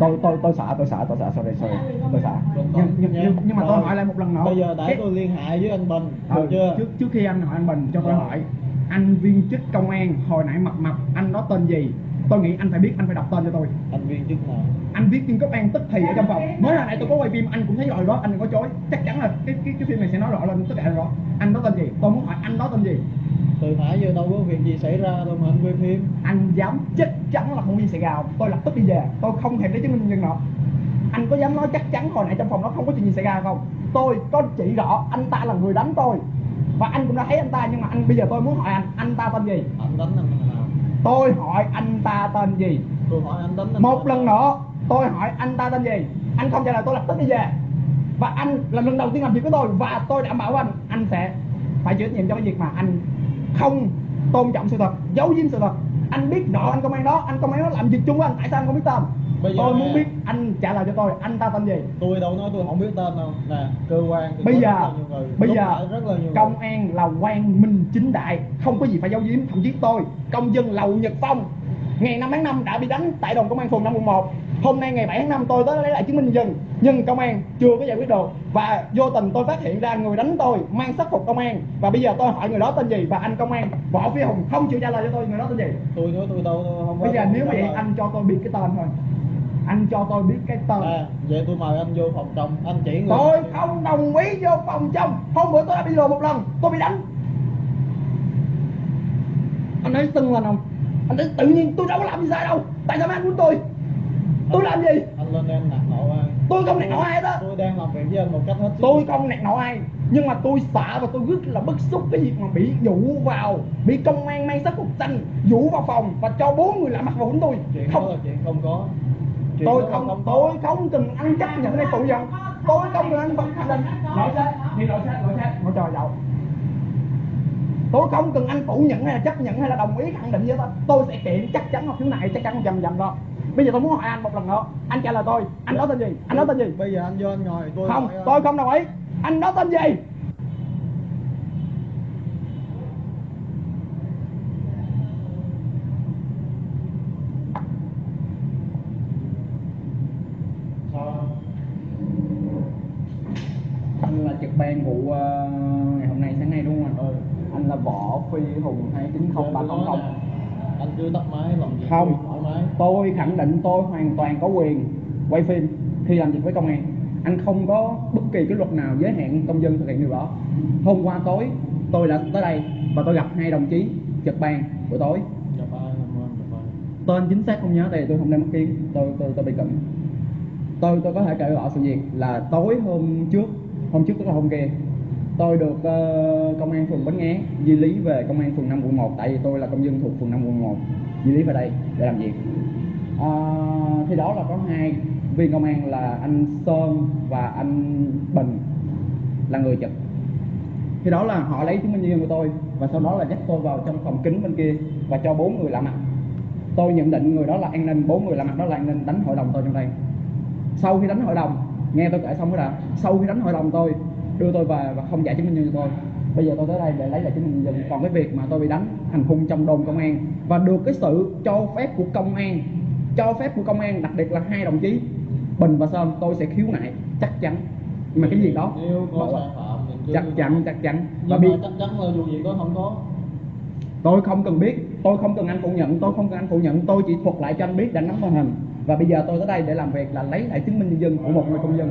tôi tôi tôi sợ tôi sợ tôi sợ sorry sorry. Tôi sợ. Nhưng nhưng, nhưng, nhưng mà tôi Rồi. hỏi lại một lần nữa. Bây giờ để tôi liên hệ với anh Bình Ờ, được chưa? Trước trước khi anh hỏi anh Bình cho tôi Rồi. hỏi. Anh viên chức công an hồi nãy mập mập anh đó tên gì? Tôi nghĩ anh phải biết anh phải đọc tên cho tôi. Anh viên chức nào? Anh viết viên cấp an tức thì ở trong phòng. Mới hồi nãy tôi có quay phim anh cũng thấy rồi đó anh đừng có chối. Chắc chắn là cái cái cái phim này sẽ nói rõ lên tất cả rõ anh đó tên gì? Tôi muốn hỏi anh đó tên gì từ nãy giờ đâu có việc gì xảy ra đâu mà anh quay phim. Anh dám chắc chắn là không viên sài gòn. Tôi lập tức đi về. Tôi không thèm lấy chứng minh nhân nữa anh có dám nói chắc chắn hồi nãy trong phòng đó không có chuyện gì xảy ra không? Tôi có chỉ rõ anh ta là người đánh tôi. Và anh cũng đã thấy anh ta nhưng mà anh bây giờ tôi muốn hỏi anh. Anh ta tên gì? Anh đánh anh nào? Tôi hỏi anh ta tên gì? Tôi hỏi anh đánh anh một lần nữa tôi hỏi anh ta tên gì? Anh không trả lời tôi lập tức đi về. Và anh là lần đầu tiên làm việc với tôi. Và tôi đảm bảo anh anh sẽ phải chịu trách nhiệm cho cái việc mà anh không tôn trọng sự thật giấu giếm sự thật. Anh biết rõ anh công an đó anh công an đó làm việc chung với anh tại sao anh không biết tên? Bây giờ tôi muốn biết anh trả lời cho tôi anh ta tên gì? Tôi đâu nói tôi không biết tên đâu. Nè cơ quan thì bây giờ rất là nhiều người bây giờ rất là nhiều công người. an là quan minh chính đại không có gì phải giấu giếm. Thậm chí tôi công dân lầu nhật phong ngày 5 tháng 5 đã bị đánh tại đồn công an phường 5 quận 1 hôm nay ngày 7 tháng 5 tôi tới lấy lại chứng minh nhân dân nhưng công an chưa có giải quyết được. Và vô tình tôi phát hiện ra người đánh tôi mang sắc phục công an. Và bây giờ tôi hỏi người đó tên gì? Và anh công an võ phi hùng không chịu trả lời cho tôi người đó tên gì? Tôi nói tôi đâu tôi không bây giờ nếu vậy anh cho tôi biết cái tên thôi. Anh cho tôi biết cái tên. À, vậy tôi mời anh vô phòng trong anh chỉ người tôi không đồng ý vô phòng trong hôm bữa tôi đã bị lừa một lần tôi bị đánh. Anh ấy tưng lên không anh ấy tự nhiên tôi đâu có làm gì sai đâu. Tại sao mấy anh muốn tôi tôi làm gì? Anh lên em nạt nộ ai? Tôi không nạt nộ ai hết á tôi đang làm việc với anh một cách hết sức. Tôi không nạt nộ ai. Nhưng mà tôi sợ và tôi rất là bức xúc cái việc mà bị dụ vào bị công an mang sắc phục xanh dụ vào phòng và cho bốn người lạ mặt vào quýnh tôi. Chuyện đó không là chuyện không có. Chuyện tôi đó không có. tôi không cần ăn chấp nhận hay phủ nhận tôi không cần ăn vật khẳng định lỗi xét đi lỗi xét lỗi xét ngồi trời dậu. Tôi không cần anh phủ nhận hay là chấp nhận hay là đồng ý khẳng định với tôi tôi sẽ kiện chắc chắn là khiếu nại chắc chắn một trăm trăm đó bây giờ tôi muốn hỏi anh một lần nữa. Anh trả lời tôi. Anh đó tên gì? Anh đó tên gì? Bây giờ anh vô anh ngồi tôi không hỏi tôi không đồng ý. Anh đó tên gì? Anh là trực ban vụ ờ, ngày hôm nay sáng nay đúng không anh? Ừ. anh là võ phi hùng hai chín không ba không không. Anh cứ tắt máy làm việc không tôi khẳng định tôi hoàn toàn có quyền quay phim khi làm việc với công an. Anh không có bất kỳ cái luật nào giới hạn công dân thực hiện điều đó. Hôm qua tối tôi đã tới đây và tôi gặp hai đồng chí trực ban buổi tối. Tên chính xác không nhớ thì tôi không đem mất kiến. Tôi tôi tôi bị cận. Tôi tôi có thể kể rõ sự việc là tối hôm trước hôm trước tức là hôm kia tôi được uh, công an phường Bến Nghé di lý về công an phường 5 quận 1 tại vì tôi là công dân thuộc phường 5 quận 1 di lý về đây để làm việc. Uh, thì đó là có hai viên công an là anh Sơn và anh Bình là người trực. Thì đó là họ lấy chứng minh nhân dân của tôi và sau đó là dắt tôi vào trong phòng kính bên kia và cho bốn người lạ mặt. Tôi nhận định người đó là an ninh bốn người lạ mặt đó là an ninh đánh hội đồng tôi trong đây. Sau khi đánh hội đồng nghe tôi kể xong cái đã sau khi đánh hội đồng tôi đưa tôi về và không trả chứng minh nhân dân tôi. Bây giờ tôi tới đây để lấy lại chứng minh nhân dân. Còn cái việc mà tôi bị đánh hành hung trong đồn công an và được cái sự cho phép của công an cho phép của công an đặc biệt là hai đồng chí bình và sơn tôi sẽ khiếu nại chắc chắn. Mà cái gì đó nếu có sai phạm chắc chắn chắc chắn. Và bị chắc chắn là dù gì có không có. Tôi không cần biết tôi không cần anh phủ nhận tôi không cần anh phủ nhận tôi chỉ thuật lại cho anh biết đã nắm tình hình. Và bây giờ tôi tới đây để làm việc là lấy lại chứng minh nhân dân của một người công dân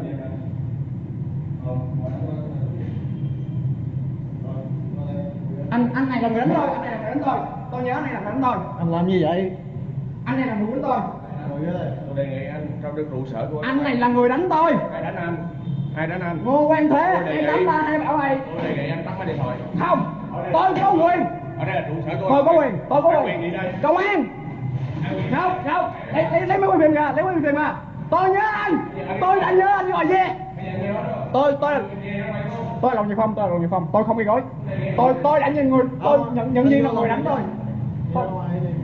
anh anh này là người đánh tôi anh này là người đánh tôi tôi nhớ anh này là người đánh tôi anh làm như vậy? Anh này là người đánh tôi. Tôi đề nghị anh trong được trụ sở của anh này là người đánh tôi. Ai đánh anh? Ai đánh anh? Ngô quan thế em đánh ta hay bảo mày tôi đề nghị anh tắt máy điện thoại. Không tôi có quyền. Ở đây là trụ sở tôi có quyền tôi có Ai quyền. quyền gì đây. Công an không không. Lấy lấy lấy mấy phim ra lấy mấy phim ra tôi nhớ anh. Tôi đã nhớ anh gọi về tôi tôi tôi là lòng nhật phong tôi là lòng nhật phong. Tôi không gây gối tôi tôi đã nhận người tôi nhận nhận diện là người đánh tôi tôi,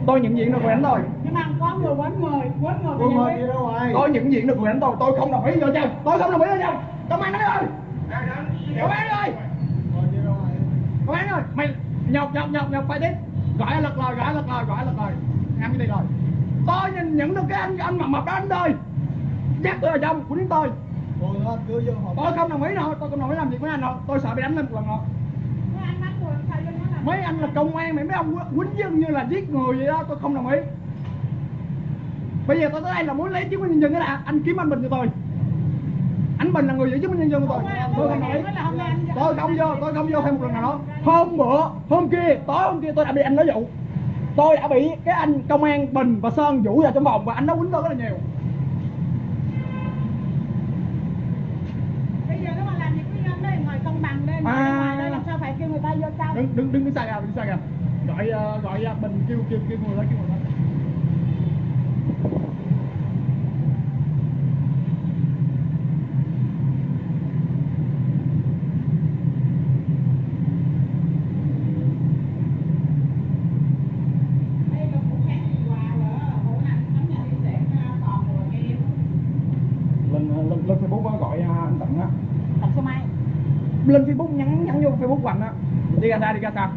tôi nhận diện được người đánh tôi nhưng mà có người quấn người quấn người. Rồi tôi nhận diện được người đánh tôi tôi không đồng ý vô chồng tôi không đồng ý vô chồng công an nói rồi công an rồi rồi công an rồi mày nhọc nhọc nhọc nhọc phải tiếp. Gọi lật lời gọi lật lời gọi lật lời ăn cái gì rồi. Tôi nhìn nhận được cái anh anh mập mập đó anh ơi. Dắt tôi vào trong của đến tôi Cứ vô tôi không đồng ý đâu tôi không đồng ý làm việc với anh đâu. Tôi sợ bị đánh lên một lần nữa Mấy anh là công an mấy mấy ông quýnh dân như là giết người vậy đó tôi không đồng ý. Bây giờ tôi tới đây là muốn lấy chứng minh nhân dân đó là anh kiếm anh bình cho tôi. Anh bình là người giữ chứng minh nhân dân của tôi. Tôi không đồng ý. tôi không vô tôi không vô thêm một lần nào đó. Hôm bữa hôm kia tối hôm kia tôi đã bị anh nói dụ. Tôi đã bị cái anh công an bình và sơn vũ vào trong phòng và anh nó quýnh tôi rất là nhiều Bây giờ nếu mà làm việc với nhân đây ngồi công bằng đây, ngồi À. ngoài đây làm sao phải kêu người ta vô trong. đứng đứng đứng đứng xa ra đứng xa mình à, à. gọi ờ, gọi gọi bình kêu kêu kêu người đó kêu người đó Đây là cũng khác quà nữa, bữa nào tấm nhà đi sẽ còn rồi kia. lên lên lên facebook á, gọi à, anh tận á Tặng số mai. lên facebook nhắn nhắn vô facebook của anh á đi ra ra đi ra sao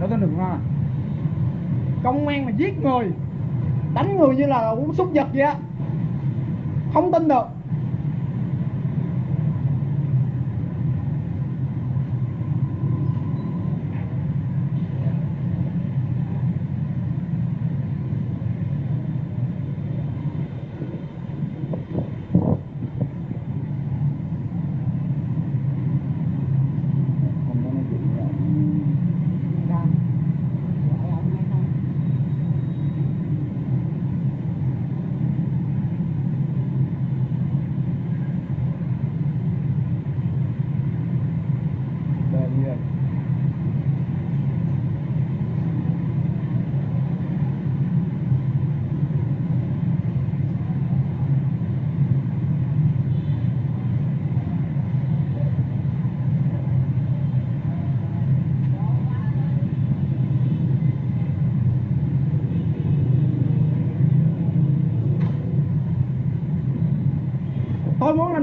đó tên đừng ha. Công an mà giết người, đánh người như là uống súc vật vậy á. Không tin được.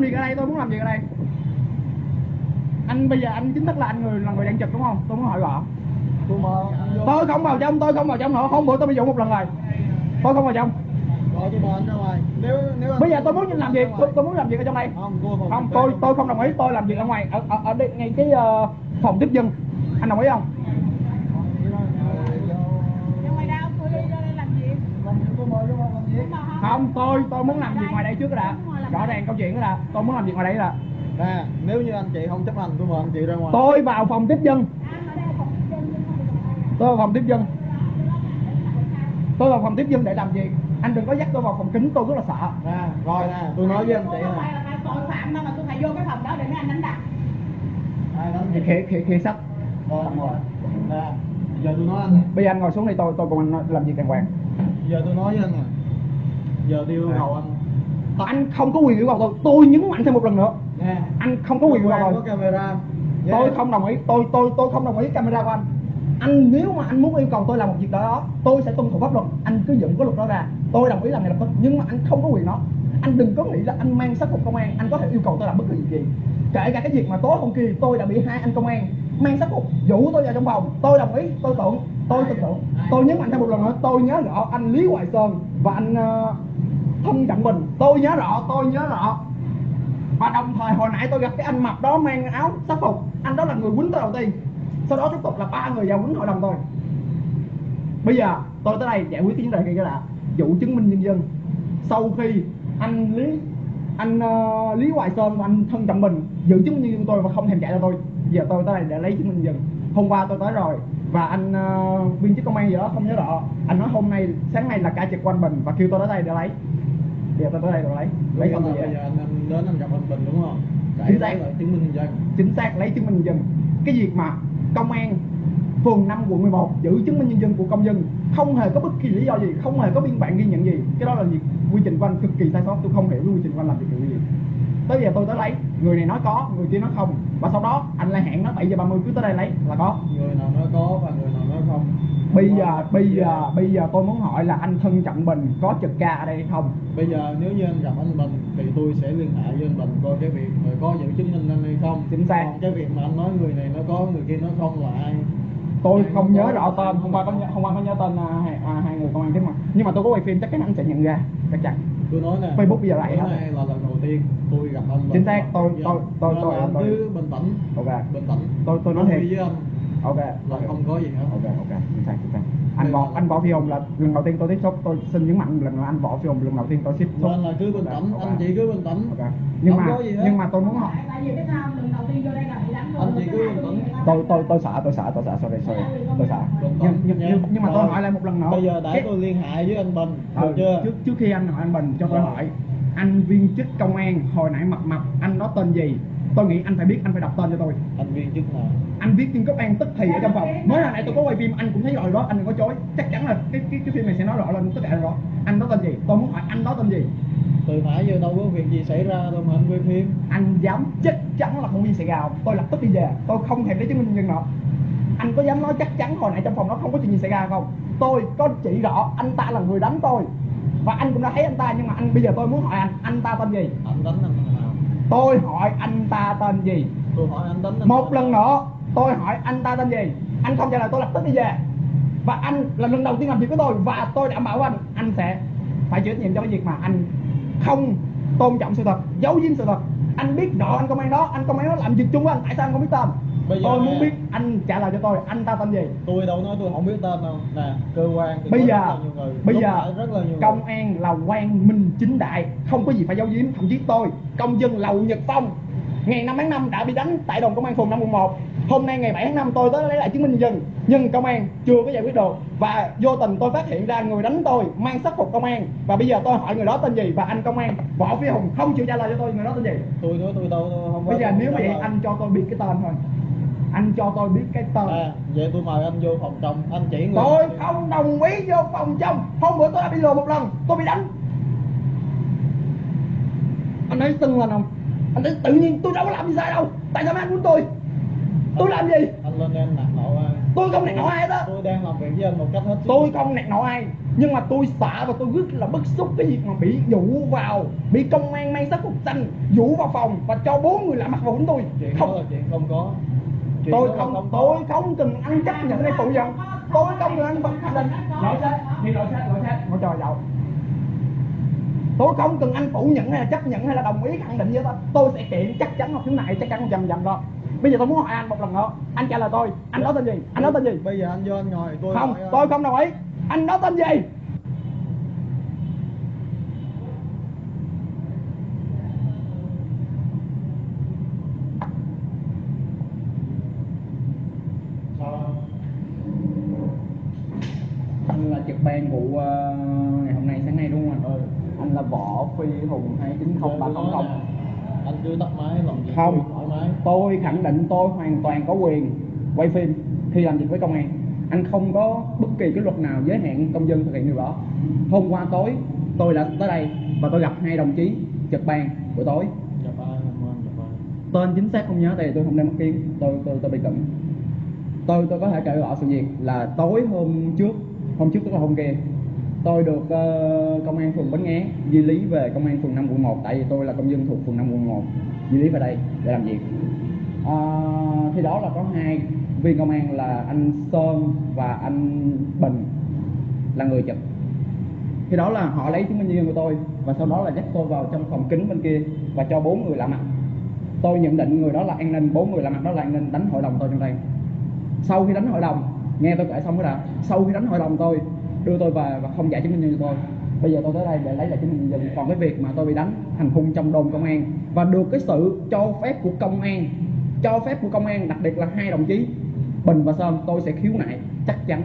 Gì ở đây tôi muốn làm gì ở đây? Anh bây giờ anh chính thức là anh người là người đang trực đúng không? Tôi muốn hỏi rõ. Tôi không vào trong tôi không vào trong nữa. Hôm bữa tôi bị dụ một lần rồi. Tôi không vào trong. Nếu nếu bây giờ tôi muốn làm việc tôi, tôi muốn làm việc ở trong đây. Không, tôi không. không tôi tôi không đồng ý tôi làm việc ở ngoài ở ở, ở đây ngay cái ờ, phòng tiếp dân. Anh đồng ý không? Không- không tôi tôi muốn làm việc ngoài đây trước đã rõ ràng câu chuyện đó là tôi muốn làm việc ngoài đây là Nè, nếu như anh chị không chấp hành tôi mời anh chị ra ngoài. tôi vào phòng tiếp dân tôi vào phòng tiếp dân tôi vào phòng tiếp dân để làm gì anh đừng có dắt tôi vào phòng kính tôi rất là sợ Nè, rồi nè, tôi nói với anh chị nè. tội phạm mà tôi phải vô cái phòng đó để anh đánh đập. Khỉ khỉ khỉ Rồi. Nè, giờ tôi nói anh nè. bây giờ anh ngồi xuống đây tôi tôi cùng anh làm việc đàng hoàng Giờ tôi nói với anh nè. Giờ tôi yêu cầu anh. Anh không có quyền yêu cầu tôi. Tôi nhấn mạnh thêm một lần nữa. Nè, anh không có quyền yêu cầu tôi. camera. tôi không đồng ý. Tôi tôi tôi không đồng ý camera của anh. Anh nếu mà anh muốn yêu cầu tôi làm một việc đó tôi sẽ tuân thủ pháp luật. Anh cứ dựng cái luật đó ra. Tôi đồng ý làm ngay lập tức nhưng mà anh không có quyền đó. Anh đừng có nghĩ là anh mang sắc phục công an. Anh có thể yêu cầu tôi làm bất việc gì. Kể cả cái việc mà tối hôm kia tôi đã bị hai anh công an mang sắc phục dụ tôi vào trong phòng. Tôi đồng ý. Tôi tưởng. Tôi tin tưởng. Tôi nhấn mạnh thêm một lần nữa. Tôi nhớ rõ anh lý hoài sơn và anh uh, thân trọng mình. Tôi nhớ rõ tôi nhớ rõ. Và đồng thời hồi nãy tôi gặp cái anh mập đó mang áo sắc phục. Anh đó là người quýnh tôi đầu tiên. Sau đó tiếp tục là ba người vào quýnh hội đồng tôi. Bây giờ tôi tới đây giải quyết cái vấn đề kia là vụ chứng minh nhân dân. Sau khi anh lý anh uh, lý hoài sơn và anh thân trọng mình giữ chứng minh nhân dân tôi và không thèm chạy cho tôi giờ tôi tới đây để lấy chứng minh nhân dân. Hôm qua tôi tới rồi và anh ờ, viên chức công an gì đó không nhớ rõ. Anh nói hôm nay sáng nay là ca trực quanh mình và kêu tôi tới đây để lấy giờ tôi tới đây để lấy lấy không bây giờ anh, anh đến anh gặp anh Bình đúng không? Để Chính xác. chứng minh nhân dân. chính xác lấy chứng minh nhân dân cái việc mà công an phường 5 quận 11 giữ chứng minh nhân dân của công dân không hề có bất kỳ lý do gì không hề có biên bản ghi nhận gì cái đó là việc quy trình của anh cực kỳ sai sót tôi không hiểu quy trình của anh làm việc kiểu gì tới giờ tôi tới lấy người này nói có người kia nói không và sau đó anh lại hẹn nó 7 giờ 30 cứ tới đây lấy là có Người nào nói có và người không. bây giờ bây giờ bây giờ tôi muốn hỏi là anh thân trọng bình có trực ca ở đây hay không Bây giờ nếu như anh gặp anh Bình thì tôi sẽ liên hệ với anh Bình coi cái việc người có giữ chứng minh anh hay không. Chính xác. Còn cái việc mà anh nói người này nó có người kia nó không là ai. tôi không có nhớ rõ không tên hôm qua có nhớ, hôm qua có nhớ tên à, hai, à, hai người công an chứ mà nhưng mà tôi có quay phim chắc chắn anh sẽ nhận ra chắc chắn tôi nói nè Facebook bây giờ lại hết. là lần đầu tiên tôi gặp anh Chính xác, tôi- Dạ. tôi- tôi- Nên tôi- là anh tôi- cứ bình tĩnh ok bình tĩnh tôi tôi nói Tôi thiệt với anh ok. Là không có gì hết ok ok. Chính xác chính xác anh võ anh võ phi hùng là lần đầu tiên tôi tiếp xúc tôi xin nhấn mạnh lần là anh võ phi hùng lần đầu tiên tôi tiếp xúc. Nên là cứ bình tĩnh Ok, anh chị cứ bình tĩnh ok. Nhưng không mà có gì hết. nhưng mà tôi muốn hỏi tại vì biết sao lần đầu tiên vô đây là bị đánh Anh chỉ cứ bình tĩnh. tôi tôi tôi sợ tôi sợ tôi sợ sorry sorry. Tôi sợ nhưng nhưng, nha. nhưng, nhưng mà tôi Rồi. hỏi lại một lần nữa. Bây giờ để Cái- tôi liên hệ với anh Bình Ừ, được chưa? trước trước khi anh hỏi anh Bình cho tôi Rồi. hỏi. Anh viên chức công an hồi nãy mập mập anh đó tên gì tôi nghĩ anh phải biết anh phải đọc tên cho tôi. Anh viên chức nào? Anh viết viên cấp an tức thì ở trong phòng mới hồi nãy tôi có quay phim anh cũng thấy rồi đó anh đừng có chối. Chắc chắn là cái cái cái phim này sẽ nói rõ lên tất cả rõ. Anh đó tên gì? Tôi muốn hỏi anh đó tên gì? Từ nãy giờ đâu có việc gì xảy ra đâu mà anh quay phim. Anh dám chắc chắn là không viên sài gòn. Tôi lập tức đi về. Tôi không thèm lấy chứng minh nhân nữa anh có dám nói chắc chắn hồi nãy trong phòng đó không có chuyện gì xảy ra không? Tôi có chỉ rõ anh ta là người đánh tôi. Và anh cũng đã thấy anh ta nhưng mà anh bây giờ tôi muốn hỏi anh anh ta tên gì? Anh đánh anh tôi hỏi anh ta tên gì? Tôi hỏi anh anh một lần nữa tôi hỏi anh ta tên gì? Anh không trả lời tôi lập tức đi về. Và anh là lần đầu tiên làm việc với tôi và tôi đảm bảo anh anh sẽ phải chịu trách nhiệm cho cái việc mà anh không tôn trọng sự thật giấu giếm sự thật anh biết rõ anh công an đó anh công an đó làm việc chung với anh tại sao anh không biết tên? Bây giờ tôi muốn biết anh trả lời cho tôi anh ta tên gì? Tôi đâu nói tôi không biết tên đâu. Nè cơ quan thì bây giờ rất là nhiều người bây Lúc giờ rất là nhiều công người. an là quan minh chính đại không có gì phải giấu giếm. Thậm chí tôi công dân lầu nhật phong ngày 5 tháng 5 đã bị đánh tại đồn công an phường 511 hôm nay ngày 7 tháng 5 tôi tới lấy lại chứng minh dân nhưng công an chưa có giải quyết được. Và vô tình tôi phát hiện ra người đánh tôi mang sắc phục công an. Và bây giờ tôi hỏi người đó tên gì? Và anh công an võ phi hùng không chịu trả lời cho tôi người đó tên gì? Tôi nói tôi đâu tôi không có bây giờ tôi nếu vậy anh cho tôi biết cái tên thôi. Anh cho tôi biết cái tên. À, vậy tôi mời anh vô phòng trong anh chỉ người tôi không đồng ý vô phòng trong hôm bữa tôi đã bị lừa một lần tôi bị đánh. Anh ấy sưng lên không anh tự nhiên tôi đâu có làm gì sai đâu. Tại sao mấy anh muốn tôi? Tôi làm gì? Anh lên em nạt nộ ai? Tôi không nạt nộ ai hết á. Tôi đang làm việc với anh một cách hết sức. Tôi không nạt nộ ai. Nhưng mà tôi sợ và tôi rất là bức xúc cái việc mà bị dụ vào bị công an mang sắc phục xanh dụ vào phòng và cho bốn người lạ mặt vào đánh tôi. Chuyện đó không là chuyện không có. Chuyện tôi đó không có. tôi không cần anh chấp nhận hay phủ nhận tôi không cần anh khẳng định lỗi sách đi lỗi sách lỗi sách ngồi trời dậu tôi không cần anh phủ nhận hay là chấp nhận hay là đồng ý khẳng định với tôi tôi sẽ kiện chắc chắn là khiếu nại chắc chắn một trăm trăm đó. Bây giờ tôi muốn hỏi anh một lần nữa. Anh trả lời tôi. Anh đó tên gì? Anh đó tên gì? Bây giờ anh vô anh ngồi tôi không hỏi tôi không đồng ý. Anh đó tên gì? Anh là trực ban vụ ờ, Võ Phi Hùng hai chín không ba không không. anh cứ tắt máy làm gì Không, tôi thoải mái tôi khẳng định tôi hoàn toàn có quyền quay phim khi làm việc với công an. Anh không có bất kỳ cái luật nào giới hạn công dân thực hiện điều đó. Hôm qua tối tôi đã tới đây và tôi gặp hai đồng chí trực ban buổi tối. Dạ dạ. Tên chính xác không nhớ tại vì tôi không đem mắt kiến, tôi tôi tôi bị cận. Tôi tôi có thể kể rõ sự việc là tối hôm trước, hôm trước tức là hôm kia tôi được uh, công an phường Bến Nghé di lý về công an phường 5 quận 1 tại vì tôi là công dân thuộc phường 5 quận 1 di lý về đây để làm việc. Uh, thì đó là có hai viên công an là anh Sơn và anh Bình là người trực. Thì đó là họ lấy chứng minh nhân dân của tôi và sau đó là dắt tôi vào trong phòng kính bên kia và cho bốn người lạ mặt. Tôi nhận định người đó là an ninh bốn người lạ mặt đó là an ninh đánh hội đồng tôi trong đây sau khi đánh hội đồng nghe tôi kể xong cái đã sau khi đánh hội đồng tôi đưa tôi về và không trả chứng minh nhân dân cho tôi. Bây giờ tôi tới đây để lấy lại chứng minh nhân dân. Còn cái việc mà tôi bị đánh hành hung trong đồn công an và được cái sự cho phép của công an cho phép của công an đặc biệt là hai đồng chí bình và sơn tôi sẽ khiếu nại chắc chắn.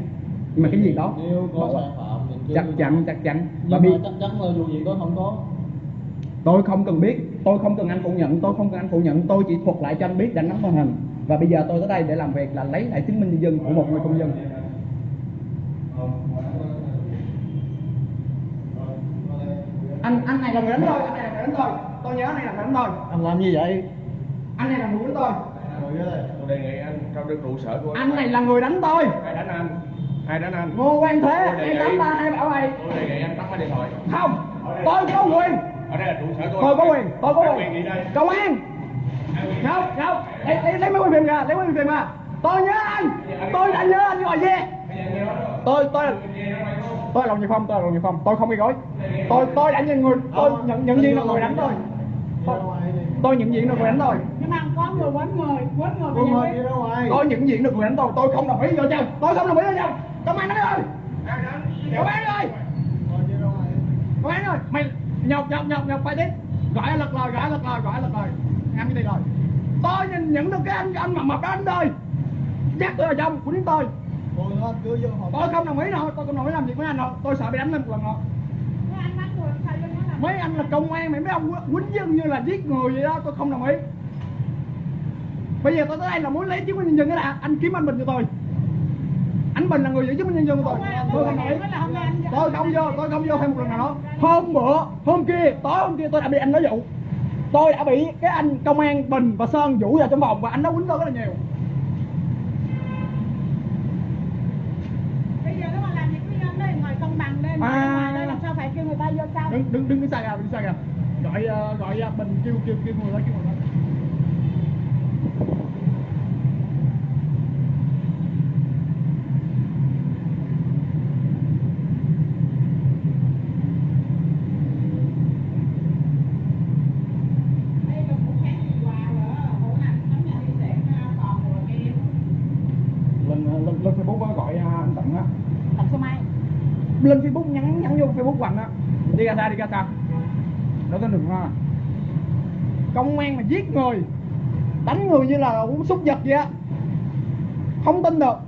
Mà cái gì đó nếu có sai phạm chắc chắn chắc chắn. Và mà chắc chắn là dù gì đó không có. Tôi không cần biết tôi không cần anh phủ nhận tôi không cần anh phủ nhận tôi chỉ thuật lại cho anh biết đã nắm tình hình. Và bây giờ tôi tới đây để làm việc là lấy lại chứng minh nhân dân của một người công dân anh anh này là người đánh tôi anh này là người đánh tôi tôi nhớ anh này là người đánh tôi anh làm như vậy? Anh này là người đánh tôi Tôi đề nghị anh trong được trụ sở của anh này là người đánh tôi. Ai đánh anh? Ai đánh anh? ngô quan thế. Tôi đề em nghị- đánh ta hay bảo mày Tôi đề nghị anh tắt máy điện thoại. không. Tôi có quyền. Ở đây là trụ sở tôi. tôi có quyền. Tôi có Ai quyền. gì đây? công an không không. Lấy lấy lấy mấy quyền ra lấy mấy quyền ra tôi nhớ anh. Tôi đã nhớ anh gọi về tôi tôi tôi là đồng nghiệp phong tôi là đồng nghiệp phong. Tôi không gây gói tôi tôi đã nhận người tôi nhận nhận diện là người đánh tôi. Đi đi. tôi nhận diện được người đánh tôi. Nhưng mà có người quấn người quấn người giờ mời đi ra ngoài. tôi nhận diện được người đánh tôi. Tôi không đồng ý vợ chồng tôi không đồng ý vợ chồng công an nói ơi. Công an đi ngoài. công an ơi. Mày nhọc nhọc nhọc nhọc phải tiếp. Gọi lật lời gọi lật lời gọi lật lời. Ăn cái gì rồi. Tôi nhìn nhận được cái anh anh mập mập đó anh ơi. Dắt tôi vào trong của đến tôi Tôi không đồng ý đâu tôi không đồng ý làm việc với anh đâu. Tôi sợ bị đánh lên một lần nữa Mấy anh đó là mấy anh là công an mày mấy ông quýnh dân như là giết người vậy đó tôi không đồng ý. Bây giờ tôi tới đây là muốn lấy chứng minh nhân dân cái đã. Anh kiếm anh bình cho tôi. Anh bình là người giữ chứng minh nhân dân của tôi. Tôi không đồng ý. tôi không vô tôi không vô thêm một lần nào nữa hôm bữa hôm kia tối hôm kia tôi đã bị anh nói dụ. Tôi đã bị cái anh công an bình và sơn vũ vào trong phòng và anh đó quýnh tôi rất là nhiều bây giờ nếu mà làm việc với nhân đây ngồi công bằng đây ngồi À. làm sao phải kêu người ta vô sau đừng đừng đừng đứng xa kìa đừng xa kìa gọi ờ, gọi ờ, bình kêu kêu kêu người đó kêu người đó. Nào lên facebook gọi à, anh tận á. Tặng số mai lên facebook quạnh á. Đi ra xa, đi ra ta đó tên đừng ha công an mà giết người, đánh người như là uống súc vật vậy á. Không tin được.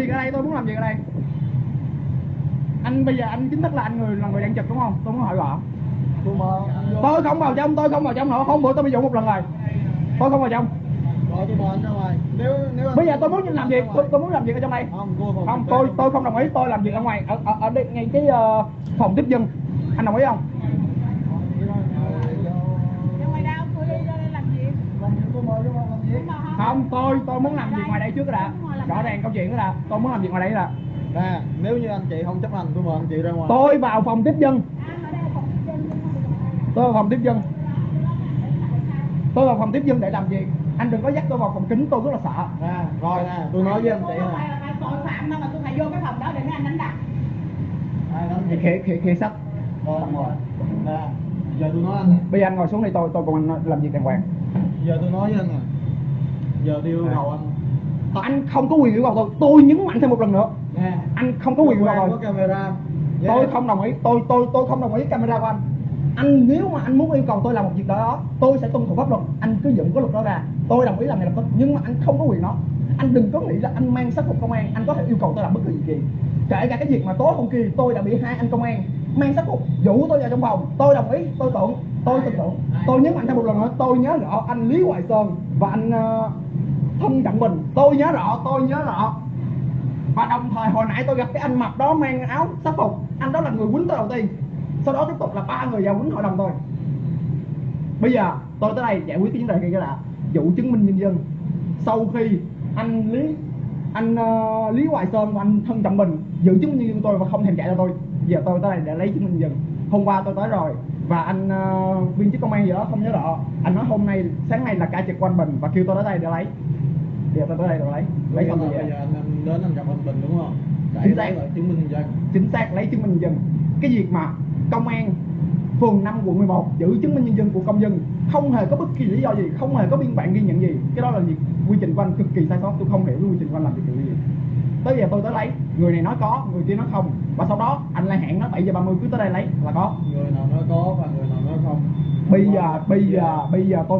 Việc ở đây tôi muốn làm việc ở đây? Anh bây giờ anh chính thức là anh người là người đang trực đúng không? Tôi muốn hỏi rõ. Tôi không vào trong tôi không vào trong nữa. Hôm bữa tôi bị dụ một lần rồi. Tôi không vào trong. Rồi tôi mời anh ra ngoài. Nếu nếu anh- bây giờ tôi muốn làm việc tôi, tôi muốn làm việc ở trong đây. Không, không tôi tôi không đồng ý tôi làm việc ở ngoài ở ở, ở đây ngay cái ờ, phòng tiếp dân. Anh đồng ý không? Đi đi không? không tôi tôi muốn làm việc ngoài đây trước cái đã rõ ràng câu chuyện cái đã tôi muốn làm việc ngoài đây đã Nè, nếu như anh chị không chấp hành, tôi mời anh chị ra ngoài. tôi vào phòng tiếp dân đây tôi vào phòng tiếp dân tôi vào phòng tiếp dân để làm việc anh đừng có dắt tôi vào phòng kính tôi rất là sợ Nè, rồi nè, tôi nói với anh chị nè. là tội phạm mà tôi phải vô cái phòng đó để mấy anh đánh đập thì chị? khế khế khế sách Rồi, rồi. Nè, giờ tôi nói anh bây giờ anh ngồi xuống đi tôi tôi cùng anh làm việc đàng hoàng Giờ tôi nói với anh nè. Giờ tôi yêu cầu anh. Anh không có quyền yêu cầu tôi. Tôi nhấn mạnh thêm một lần nữa. Nè, anh không có quyền yêu cầu tôi. camera. tôi không đồng ý. Tôi tôi tôi không đồng ý camera của anh. Anh nếu mà anh muốn yêu cầu tôi làm một việc đó tôi sẽ tuân thủ pháp luật. Anh cứ dựng cái luật đó ra. Tôi đồng ý làm ngay lập tức nhưng mà anh không có quyền đó. Anh đừng có nghĩ là anh mang sắc phục công an. Anh có thể yêu cầu tôi làm bất kỳ gì kể cả cái việc mà tối hôm kia tôi đã bị hai anh công an mang sắc phục dụ tôi vào trong phòng tôi đồng ý. Tôi tưởng. Tôi tin tưởng. Tôi nhấn mạnh thêm một lần nữa. Tôi nhớ rõ anh lý hoài sơn và anh ờ, thân trọng mình. Tôi nhớ rõ tôi nhớ rõ. Và đồng thời hồi nãy tôi gặp cái anh mập đó mang áo sắc phục. Anh đó là người quýnh tôi đầu tiên. Sau đó tiếp tục là ba người vào quýnh hội đồng tôi. Bây giờ tôi tới đây giải quyết cái vấn đề kia là vụ chứng minh nhân dân. Sau khi anh lý anh uh, lý hoài sơn và anh thân trọng bình giữ chứng minh nhân dân tôi và không thèm chạy cho tôi giờ tôi tới đây để lấy chứng minh nhân dân. Hôm qua tôi tới rồi và anh ờ, viên chức công an gì đó không nhớ rõ. Anh nói hôm nay sáng nay là cả trực quanh mình bình và kêu tôi tới đây để lấy giờ tôi tới đây để lấy lấy xong rồi bây giờ anh, đến anh gặp anh Bình đúng không? Để Chính xác. chứng minh nhân dân. chính xác lấy chứng minh nhân dân. Cái việc mà công an phường 5 quận 11 giữ chứng minh nhân dân của công dân không hề có bất kỳ lý do gì không hề có biên bản ghi nhận gì. Cái đó là việc quy trình của anh cực kỳ sai sót. Tôi không hiểu quy trình của anh làm việc gì. Tới giờ tôi tới lấy. Người này nói có người kia nói không. Và sau đó anh lại hẹn nó 7 giờ 30 cứ tới đây lấy là có. Người nào nói có và người nào nói không? Bây giờ bây giờ bây giờ tôi